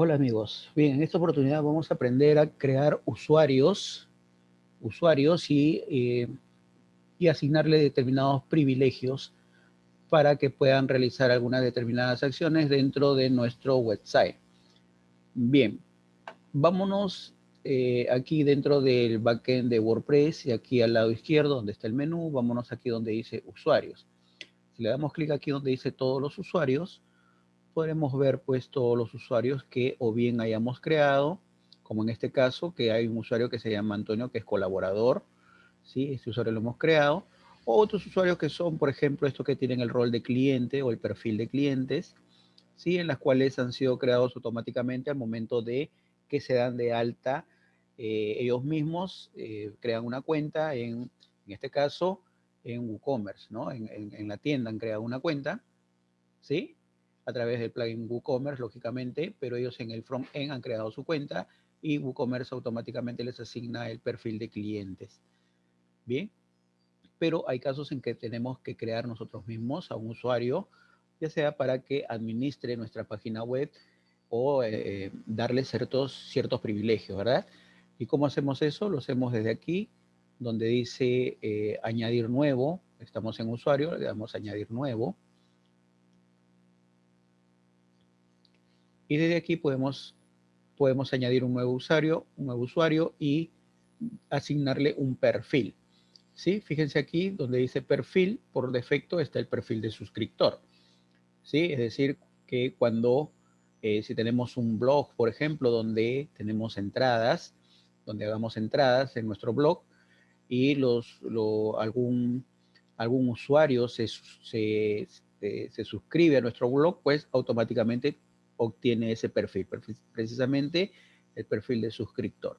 Hola amigos, bien, en esta oportunidad vamos a aprender a crear usuarios, usuarios y, eh, y asignarle determinados privilegios para que puedan realizar algunas determinadas acciones dentro de nuestro website. Bien, vámonos eh, aquí dentro del backend de WordPress y aquí al lado izquierdo donde está el menú, vámonos aquí donde dice usuarios. Si le damos clic aquí donde dice todos los usuarios, podremos ver pues todos los usuarios que o bien hayamos creado, como en este caso, que hay un usuario que se llama Antonio, que es colaborador, ¿sí? Este usuario lo hemos creado. O otros usuarios que son, por ejemplo, estos que tienen el rol de cliente o el perfil de clientes, ¿sí? En las cuales han sido creados automáticamente al momento de que se dan de alta eh, ellos mismos, eh, crean una cuenta en, en este caso, en WooCommerce, ¿no? En, en, en la tienda han creado una cuenta, ¿sí? A través del plugin WooCommerce, lógicamente, pero ellos en el front-end han creado su cuenta y WooCommerce automáticamente les asigna el perfil de clientes. Bien, pero hay casos en que tenemos que crear nosotros mismos a un usuario, ya sea para que administre nuestra página web o eh, darle ciertos, ciertos privilegios, ¿verdad? ¿Y cómo hacemos eso? Lo hacemos desde aquí, donde dice eh, añadir nuevo. Estamos en usuario, le damos añadir nuevo. Y desde aquí podemos, podemos añadir un nuevo usuario, un nuevo usuario y asignarle un perfil. ¿Sí? Fíjense aquí donde dice perfil, por defecto está el perfil de suscriptor. ¿Sí? Es decir, que cuando, eh, si tenemos un blog, por ejemplo, donde tenemos entradas, donde hagamos entradas en nuestro blog y los, algún, algún usuario se, se, se suscribe a nuestro blog, pues automáticamente obtiene ese perfil, precisamente el perfil de suscriptor.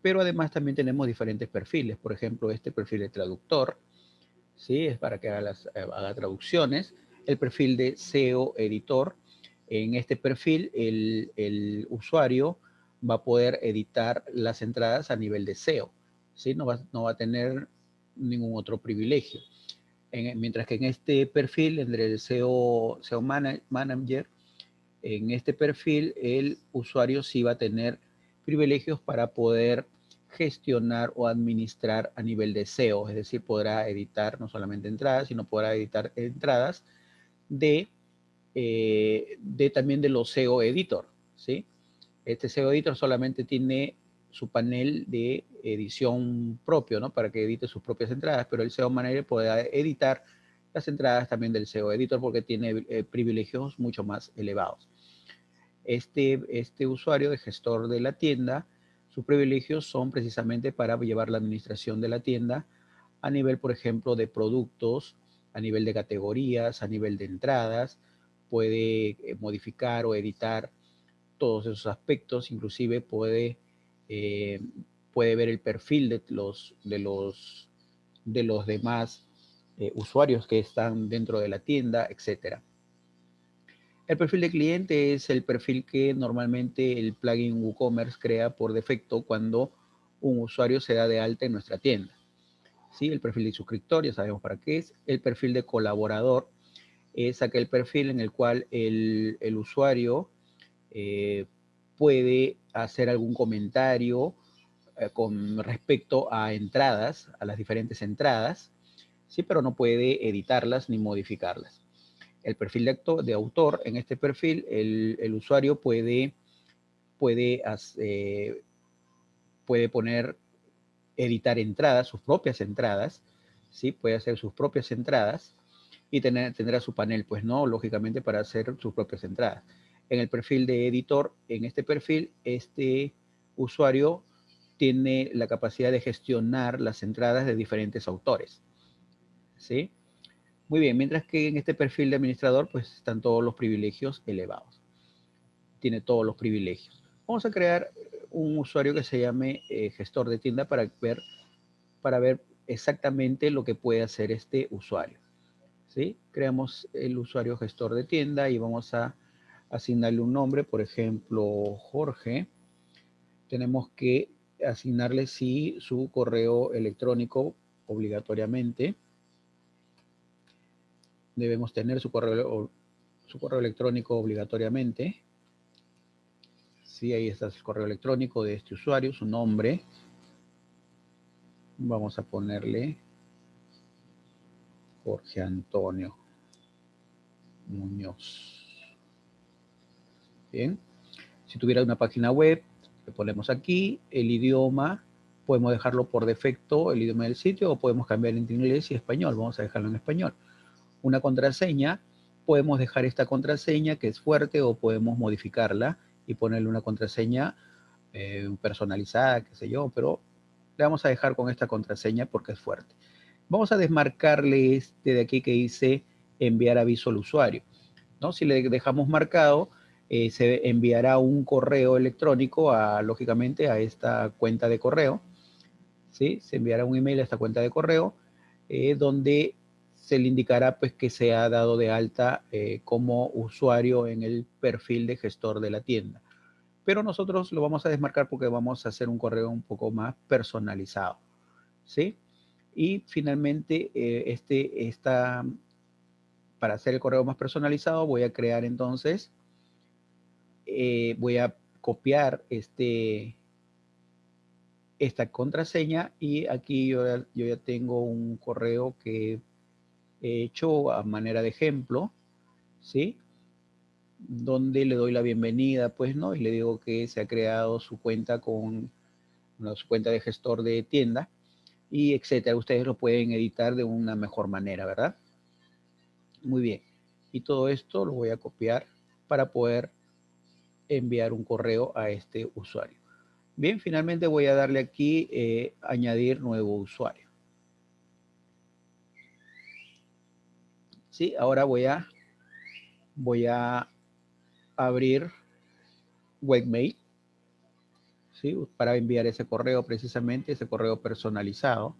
Pero además también tenemos diferentes perfiles, por ejemplo, este perfil de traductor, ¿sí? es para que haga, las, haga traducciones, el perfil de SEO editor, en este perfil el, el, usuario va a poder editar las entradas a nivel de SEO, ¿sí? no, va, no va a tener ningún otro privilegio. En, mientras que en este perfil, entre el SEO, SEO Manager, en este perfil el usuario sí va a tener privilegios para poder gestionar o administrar a nivel de SEO, es decir, podrá editar no solamente entradas, sino podrá editar entradas de, eh, también de los SEO Editor, ¿sí? Este SEO Editor solamente tiene su panel de edición propio, ¿no? Para que edite sus propias entradas, pero el SEO Manager puede editar las entradas también del SEO Editor porque tiene eh, privilegios mucho más elevados. Este, este usuario de gestor de la tienda, sus privilegios son precisamente para llevar la administración de la tienda a nivel, por ejemplo, de productos, a nivel de categorías, a nivel de entradas, puede eh, modificar o editar todos esos aspectos, inclusive puede, eh, puede ver el perfil de los, de los, de los demás eh, usuarios que están dentro de la tienda, etcétera. El perfil de cliente es el perfil que normalmente el plugin WooCommerce crea por defecto cuando un usuario se da de alta en nuestra tienda. ¿Sí? El perfil de suscriptor, ya sabemos para qué es. El perfil de colaborador es aquel perfil en el cual el, usuario eh, puede hacer algún comentario eh, con respecto a entradas, a las diferentes entradas, ¿sí? pero no puede editarlas ni modificarlas el perfil de, de autor, en este perfil el, usuario puede, puede, eh, puede poner, editar entradas, sus propias entradas, ¿sí? puede hacer sus propias entradas y tener, tendrá su panel, pues no, lógicamente para hacer sus propias entradas. En el perfil de editor, en este perfil, este usuario tiene la capacidad de gestionar las entradas de diferentes autores. ¿Sí? Muy bien, mientras que en este perfil de administrador pues están todos los privilegios elevados. Tiene todos los privilegios. Vamos a crear un usuario que se llame eh, gestor de tienda para ver, para ver exactamente lo que puede hacer este usuario. ¿Sí? Creamos el usuario gestor de tienda y vamos a asignarle un nombre, por ejemplo, Jorge. Tenemos que asignarle sí su correo electrónico obligatoriamente debemos tener su correo, su correo electrónico obligatoriamente. Sí, ahí está el correo electrónico de este usuario, su nombre. Vamos a ponerle Jorge Antonio Muñoz. Bien. Si tuviera una página web, le ponemos aquí el idioma. Podemos dejarlo por defecto, el idioma del sitio, o podemos cambiar entre inglés y español. Vamos a dejarlo en español. Una contraseña, podemos dejar esta contraseña que es fuerte o podemos modificarla y ponerle una contraseña eh, personalizada, qué sé yo, pero le vamos a dejar con esta contraseña porque es fuerte. Vamos a desmarcarle este de aquí que dice enviar aviso al usuario. ¿no? Si le dejamos marcado, eh, se enviará un correo electrónico, a, lógicamente, a esta cuenta de correo. ¿sí? Se enviará un email a esta cuenta de correo, eh, donde se le indicará pues, que se ha dado de alta eh, como usuario en el perfil de gestor de la tienda. Pero nosotros lo vamos a desmarcar porque vamos a hacer un correo un poco más personalizado. ¿sí? Y finalmente, este, esta, para hacer el correo más personalizado, voy a crear entonces eh, voy a copiar este, esta contraseña y aquí yo, yo ya tengo un correo que he hecho a manera de ejemplo, ¿sí? Donde le doy la bienvenida, pues, ¿no? Y le digo que se ha creado su cuenta con su cuenta de gestor de tienda y etcétera. Ustedes lo pueden editar de una mejor manera, ¿verdad? Muy bien. Y todo esto lo voy a copiar para poder enviar un correo a este usuario. Bien, finalmente voy a darle aquí eh, añadir nuevo usuario. Sí, ahora voy a voy a abrir webmail ¿sí? para enviar ese correo precisamente, ese correo personalizado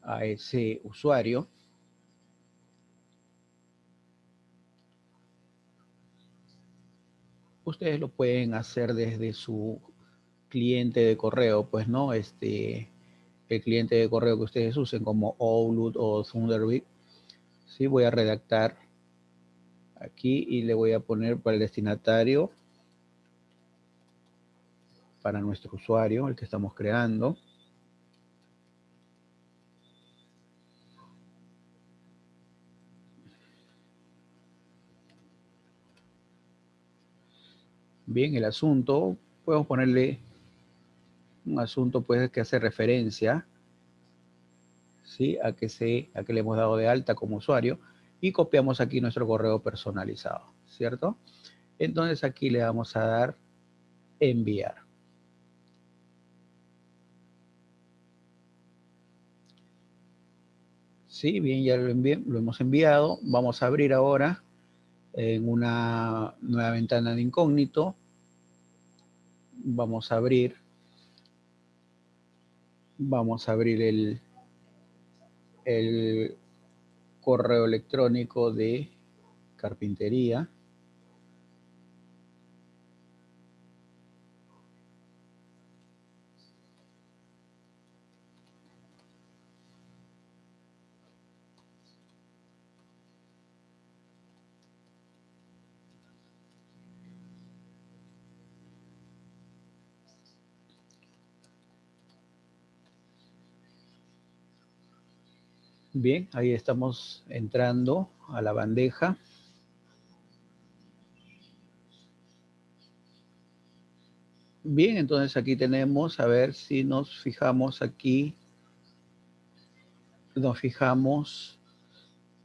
a ese usuario. ustedes lo pueden hacer desde su cliente de correo, pues no, este, el cliente de correo que ustedes usen como Outlook o Thunderbird. Sí, voy a redactar aquí y le voy a poner para el destinatario, para nuestro usuario, el que estamos creando. Bien, el asunto, podemos ponerle un asunto pues, que hace referencia ¿sí? a, que se, a que le hemos dado de alta como usuario y copiamos aquí nuestro correo personalizado, ¿cierto? Entonces aquí le vamos a dar enviar. Sí, bien, ya lo, lo hemos enviado. Vamos a abrir ahora en una nueva ventana de incógnito vamos a abrir, vamos a abrir el, el correo electrónico de carpintería. Bien, ahí estamos entrando a la bandeja. Bien, entonces aquí tenemos, a ver si nos fijamos aquí, nos fijamos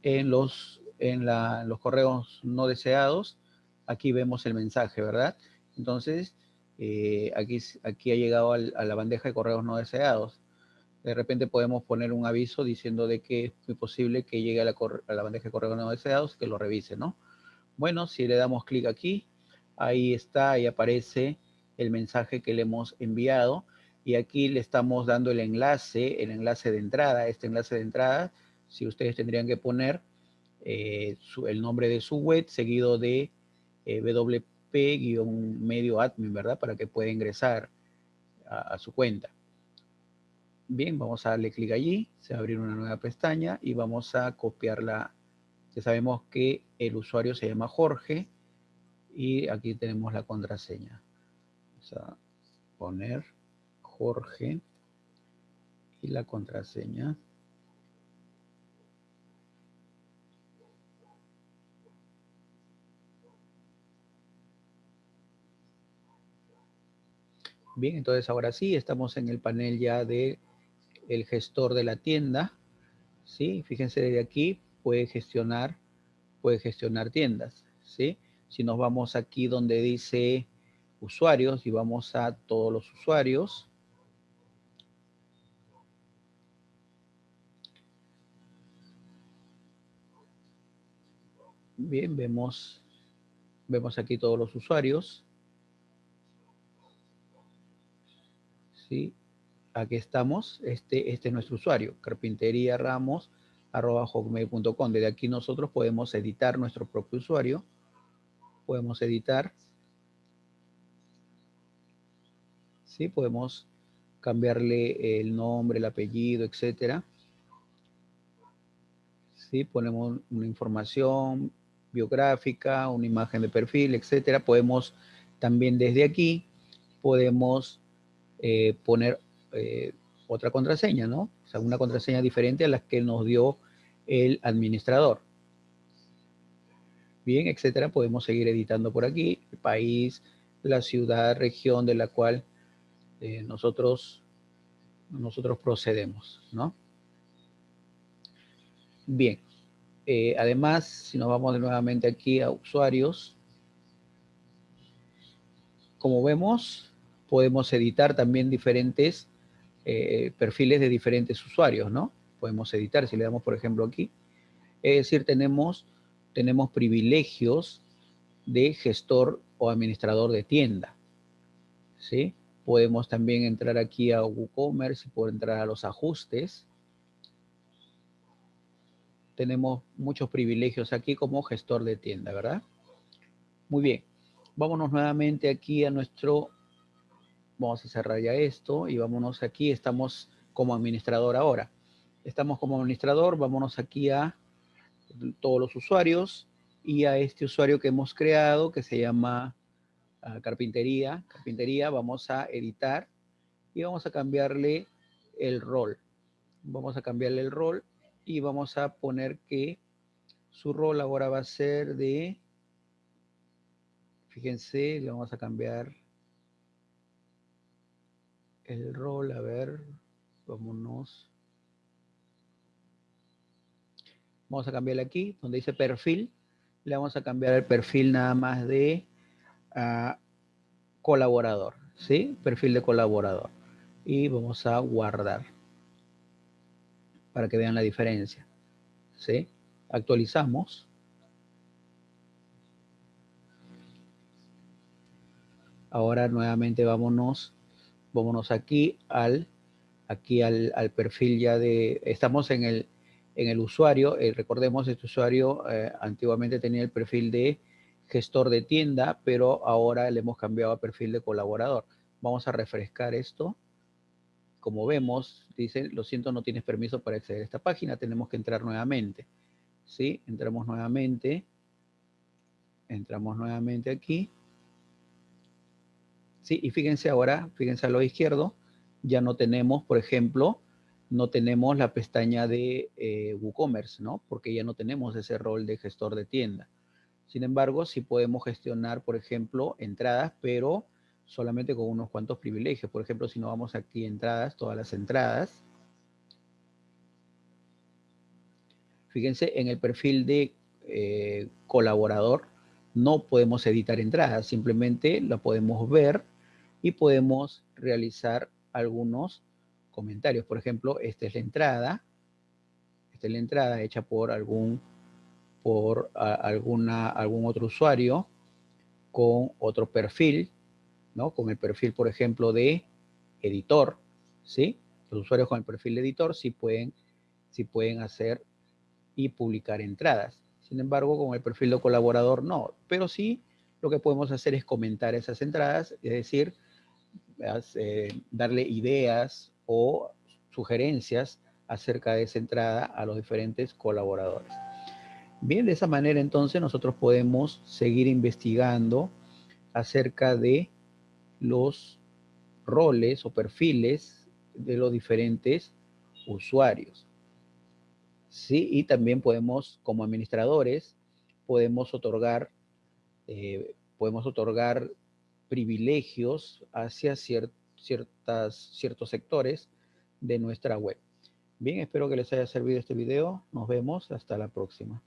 en los, en, los correos no deseados. Aquí vemos el mensaje, ¿verdad? Entonces, eh, aquí, aquí ha llegado a la bandeja de correos no deseados de repente podemos poner un aviso diciendo de que es muy posible que llegue a la, bandeja de correo no deseados, que lo revise, ¿no? Bueno, si le damos clic aquí, ahí está, ahí aparece el mensaje que le hemos enviado y aquí le estamos dando el enlace, el enlace de entrada, este enlace de entrada, si ustedes tendrían que poner eh, el nombre de su web seguido de eh, WP-medio admin, ¿verdad? Para que pueda ingresar a su cuenta. Bien, vamos a darle clic allí, se va a abrir una nueva pestaña y vamos a copiarla. Ya sabemos que el usuario se llama Jorge Y aquí tenemos la contraseña. Vamos a poner Jorge y la contraseña. Bien, entonces ahora sí, estamos en el panel ya de el gestor de la tienda. ¿sí? Fíjense desde aquí, puede gestionar, puede gestionar tiendas. ¿sí? Si nos vamos aquí donde dice usuarios y vamos a todos los usuarios. Bien, vemos, vemos aquí todos los usuarios. ¿sí? Aquí estamos, este, este es nuestro usuario, carpintería Desde aquí nosotros podemos editar nuestro propio usuario, podemos editar, ¿sí? Podemos cambiarle el nombre, el apellido, etcétera. ¿Sí? Ponemos una información biográfica, una imagen de perfil, etcétera. Podemos también desde aquí, podemos eh, poner eh, otra contraseña, ¿no? O sea, una contraseña diferente a la que nos dio el administrador. Bien, etcétera. Podemos seguir editando por aquí el país, la ciudad, región de la cual eh, nosotros, nosotros procedemos, ¿no? Bien. además, si nos vamos nuevamente aquí a usuarios, como vemos, podemos editar también diferentes eh, perfiles de diferentes usuarios, ¿no? Podemos editar, si le damos por ejemplo aquí, es decir, tenemos, tenemos privilegios de gestor o administrador de tienda, ¿sí? Podemos también entrar aquí a WooCommerce y entrar a los ajustes. Tenemos muchos privilegios aquí como gestor de tienda, ¿verdad? Muy bien. Vámonos nuevamente aquí a nuestro Vamos a cerrar ya esto y vámonos aquí. Estamos como administrador ahora. Estamos como administrador, vámonos aquí a todos los usuarios y a este usuario que hemos creado que se llama ah, carpintería. Carpintería, vamos a editar y vamos a cambiarle el rol. Vamos a cambiarle el rol y vamos a poner que su rol ahora va a ser de, fíjense, le vamos a cambiar el rol, a ver, vámonos. Vamos a cambiarle aquí, donde dice perfil, le vamos a cambiar el perfil nada más de ah, colaborador, ¿sí? Perfil de colaborador. Y vamos a guardar para que vean la diferencia, ¿sí? Actualizamos. Ahora nuevamente vámonos vámonos aquí al, aquí al, perfil ya de, estamos en el, en el usuario, eh, recordemos este usuario eh, antiguamente tenía el perfil de gestor de tienda, pero ahora le hemos cambiado a perfil de colaborador. Vamos a refrescar esto. Como vemos, dice, lo siento, no tienes permiso para acceder a esta página, tenemos que entrar nuevamente. ¿Sí? Entramos nuevamente. Entramos nuevamente aquí. Y fíjense ahora, fíjense a lo izquierdo, ya no tenemos, por ejemplo, no tenemos la pestaña de eh, WooCommerce, ¿no? Porque ya no tenemos ese rol de gestor de tienda. Sin embargo, sí podemos gestionar, por ejemplo, entradas, pero solamente con unos cuantos privilegios. Por ejemplo, si no vamos aquí a entradas, todas las entradas. Fíjense, en el perfil de eh, colaborador no podemos editar entradas, simplemente la podemos ver y podemos realizar algunos comentarios. Por ejemplo, esta es la entrada. Esta es la entrada hecha por algún, por alguna, algún otro usuario con otro perfil, ¿no? Con el perfil, por ejemplo, de editor, ¿sí? Los usuarios con el perfil de editor sí pueden, sí pueden hacer y publicar entradas. Sin embargo, con el perfil de colaborador no. Pero sí, lo que podemos hacer es comentar esas entradas, es decir, eh, darle ideas o sugerencias acerca de esa entrada a los diferentes colaboradores. Bien, de esa manera entonces nosotros podemos seguir investigando acerca de los roles o perfiles de los diferentes usuarios. Sí, y también podemos, como administradores, podemos otorgar, eh, podemos otorgar privilegios hacia ciertas, ciertos sectores de nuestra web. Bien, espero que les haya servido este video. Nos vemos. Hasta la próxima.